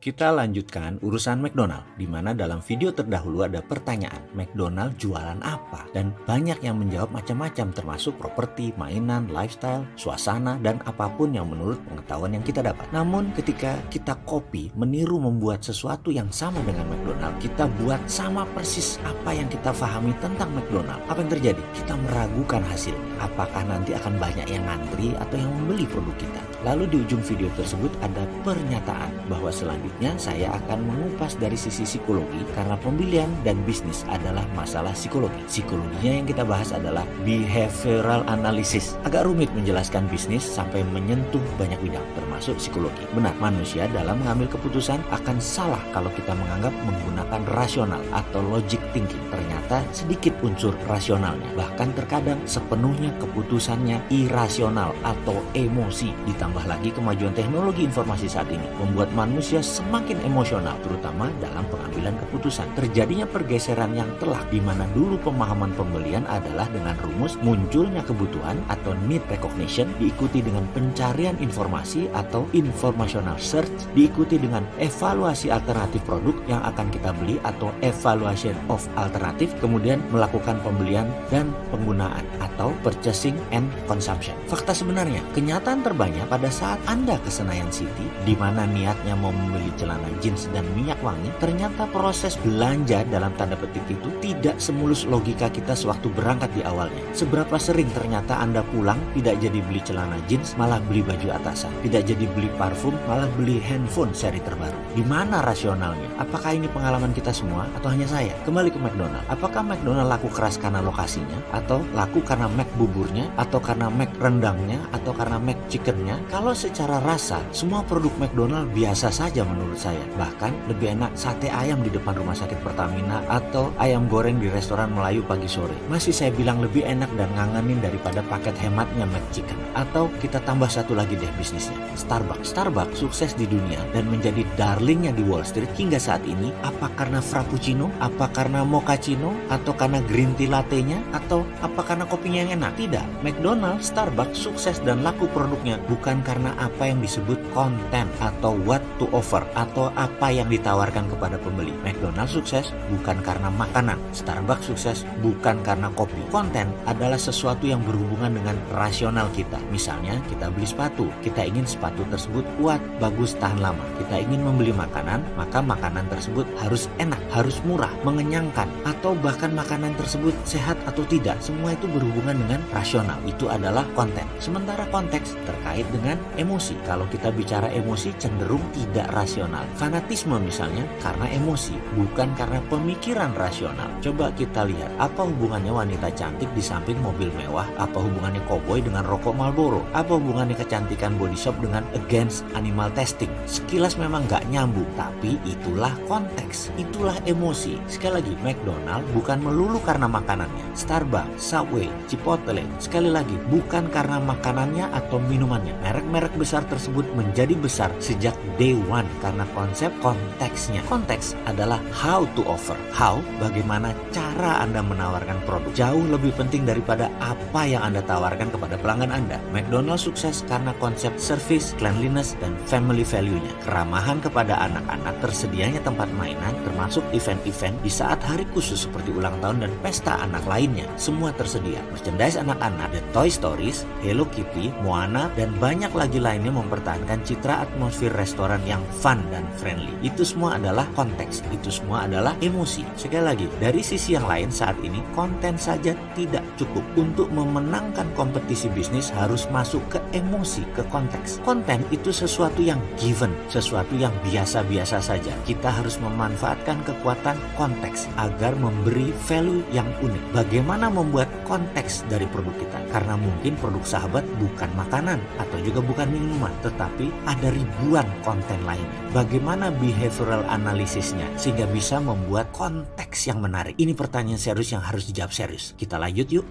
Kita lanjutkan urusan McDonald, di mana dalam video terdahulu ada pertanyaan, McDonald jualan apa? Dan banyak yang menjawab macam-macam termasuk properti, mainan, lifestyle, suasana, dan apa pun yang menurut pengetahuan yang kita dapat. Namun ketika kita copy, meniru membuat sesuatu yang sama dengan McDonald, kita buat sama persis apa yang kita pahami tentang McDonald. Apa yang terjadi? Kita meragukan hasil. Apakah nanti akan banyak yang ngantri atau yang membeli produk kita? Lalu di ujung video tersebut ada pernyataan bahwa selanjutnya Selanjutnya saya akan mengupas dari sisi psikologi karena pembelian dan bisnis adalah masalah psikologi. Psikologinya yang kita bahas adalah behavioral analysis. Agak rumit menjelaskan bisnis sampai menyentuh banyak bidang termasuk psikologi. Benar, manusia dalam mengambil keputusan akan salah kalau kita menganggap menggunakan rasional atau logic thinking. Ternyata sedikit unsur rasionalnya. Bahkan terkadang sepenuhnya keputusannya irasional atau emosi. Ditambah lagi kemajuan teknologi informasi saat ini membuat manusia semakin emosional, terutama dalam pengambilan keputusan. Terjadinya pergeseran yang telak di mana dulu pemahaman pembelian adalah dengan rumus munculnya kebutuhan atau need recognition diikuti dengan pencarian informasi atau informational search diikuti dengan evaluasi alternatif produk yang akan kita beli atau evaluation of alternatif kemudian melakukan pembelian dan penggunaan atau purchasing and consumption. Fakta sebenarnya, kenyataan terbanyak pada saat Anda ke Senayan City di mana niatnya mau membeli celana jeans dan minyak wangi, ternyata proses belanja dalam tanda petik itu tidak semulus logika kita sewaktu berangkat di awalnya. Seberapa sering ternyata Anda pulang tidak jadi beli celana jeans, malah beli baju atasan. Tidak jadi beli parfum, malah beli handphone seri terbaru. Di mana rasionalnya? Apakah ini pengalaman kita semua atau hanya saya? Kembali ke McDonald. Apakah McDonald laku keras karena lokasinya? Atau laku karena Mac buburnya? Atau karena Mac rendangnya? Atau karena Mac chickennya? Kalau secara rasa, semua produk McDonald biasa saja menurut menurut saya. Bahkan lebih enak sate ayam di depan rumah sakit Pertamina atau ayam goreng di restoran Melayu pagi sore. Masih saya bilang lebih enak dan ngangenin daripada paket hematnya McChicken. Atau kita tambah satu lagi deh bisnisnya, Starbucks. Starbucks sukses di dunia dan menjadi darlingnya di Wall Street hingga saat ini. Apa karena frappuccino? Apa karena mochaccino? Atau karena green tea latte-nya? Atau apa karena kopinya yang enak? Tidak. McDonald's, Starbucks sukses dan laku produknya bukan karena apa yang disebut konten atau what to offer atau apa yang ditawarkan kepada pembeli. McDonald sukses bukan karena makanan, Starbucks sukses bukan karena kopi. Konten adalah sesuatu yang berhubungan dengan rasional kita. Misalnya kita beli sepatu, kita ingin sepatu tersebut kuat, bagus, tahan lama. Kita ingin membeli makanan, maka makanan tersebut harus enak, harus murah, mengenyangkan, atau bahkan makanan tersebut sehat atau tidak. Semua itu berhubungan dengan rasional. Itu adalah konten. Sementara konteks terkait dengan emosi. Kalau kita bicara emosi cenderung tidak rasional rasional. Fanatisme misalnya karena emosi, bukan karena pemikiran rasional. Coba kita lihat apa hubungannya wanita cantik di samping mobil mewah, apa hubungannya koboi dengan rokok Marlboro, apa hubungannya kecantikan body shop dengan against animal testing. Sekilas memang gak nyambung, tapi itulah konteks, itulah emosi. Sekali lagi, McDonald bukan melulu karena makanannya. Starbucks, Subway, Chipotle, sekali lagi bukan karena makanannya atau minumannya. Merek-merek besar tersebut menjadi besar sejak day one karena konsep konteksnya. Konteks adalah how to offer. How, bagaimana cara Anda menawarkan produk. Jauh lebih penting daripada apa yang Anda tawarkan kepada pelanggan Anda. McDonald's sukses karena konsep service, cleanliness, dan family value-nya. Keramahan kepada anak-anak, tersedianya tempat mainan, termasuk event-event di saat hari khusus seperti ulang tahun dan pesta anak lainnya. Semua tersedia. Merchandise anak-anak, The Toy Stories, Hello Kitty, Moana, dan banyak lagi lainnya mempertahankan citra atmosfer restoran yang fun dan friendly. Itu semua adalah konteks, itu semua adalah emosi. Sekali lagi, dari sisi yang lain saat ini konten saja tidak cukup. Untuk memenangkan kompetisi bisnis harus masuk ke emosi, ke konteks. Konten itu sesuatu yang given, sesuatu yang biasa-biasa saja. Kita harus memanfaatkan kekuatan konteks agar memberi value yang unik. Bagaimana membuat konteks dari produk kita? Karena mungkin produk sahabat bukan makanan atau juga bukan minuman, tetapi ada ribuan konten lainnya bagaimana behavioral analisisnya sehingga bisa membuat konteks yang menarik. Ini pertanyaan serius yang harus dijawab serius. Kita lanjut yuk.